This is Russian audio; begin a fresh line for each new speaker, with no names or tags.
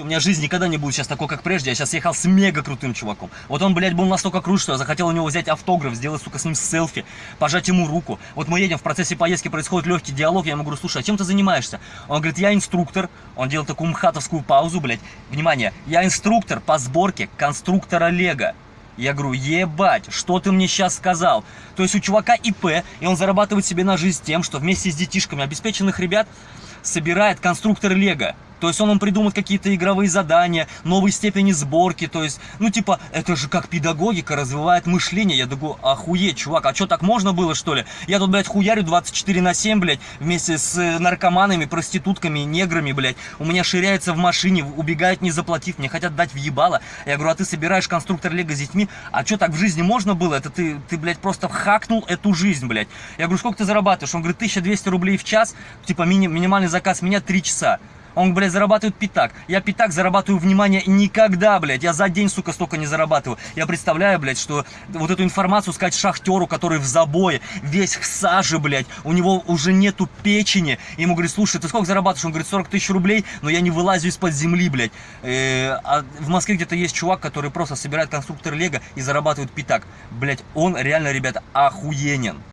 У меня жизнь никогда не будет сейчас такой, как прежде. Я сейчас ехал с мега крутым чуваком. Вот он, блядь, был настолько крут, что я захотел у него взять автограф, сделать, сука, с ним селфи, пожать ему руку. Вот мы едем, в процессе поездки происходит легкий диалог, я ему говорю, слушай, а чем ты занимаешься? Он говорит, я инструктор. Он делал такую мхатовскую паузу, блядь. Внимание, я инструктор по сборке конструктора Лего. Я говорю, ебать, что ты мне сейчас сказал? То есть у чувака ИП, и он зарабатывает себе на жизнь тем, что вместе с детишками обеспеченных ребят собирает конструктор Лего. То есть он им придумает какие-то игровые задания, новые степени сборки, то есть, ну типа, это же как педагогика развивает мышление. Я думаю, охуеть, чувак, а что так можно было, что ли? Я тут, блядь, хуярю 24 на 7, блядь, вместе с э, наркоманами, проститутками, неграми, блядь. У меня ширяется в машине, убегают не заплатив, мне хотят дать въебало. Я говорю, а ты собираешь конструктор Лего с детьми, а что так в жизни можно было? Это ты, ты, блядь, просто хакнул эту жизнь, блядь. Я говорю, сколько ты зарабатываешь? Он говорит, 1200 рублей в час, типа мини, минимальный заказ меня 3 часа. Он, блядь, зарабатывает пятак. Я пятак зарабатываю, внимание, никогда, блядь. Я за день, сука, столько не зарабатываю. Я представляю, блядь, что вот эту информацию сказать шахтеру, который в забое, весь в саже, блядь, у него уже нету печени. Ему говорит, слушай, ты сколько зарабатываешь? Он говорит, 40 тысяч рублей, но я не вылазю из-под земли, блядь. Э, а в Москве где-то есть чувак, который просто собирает конструктор Лего и зарабатывает пятак. Блядь, он реально, ребята, охуенен.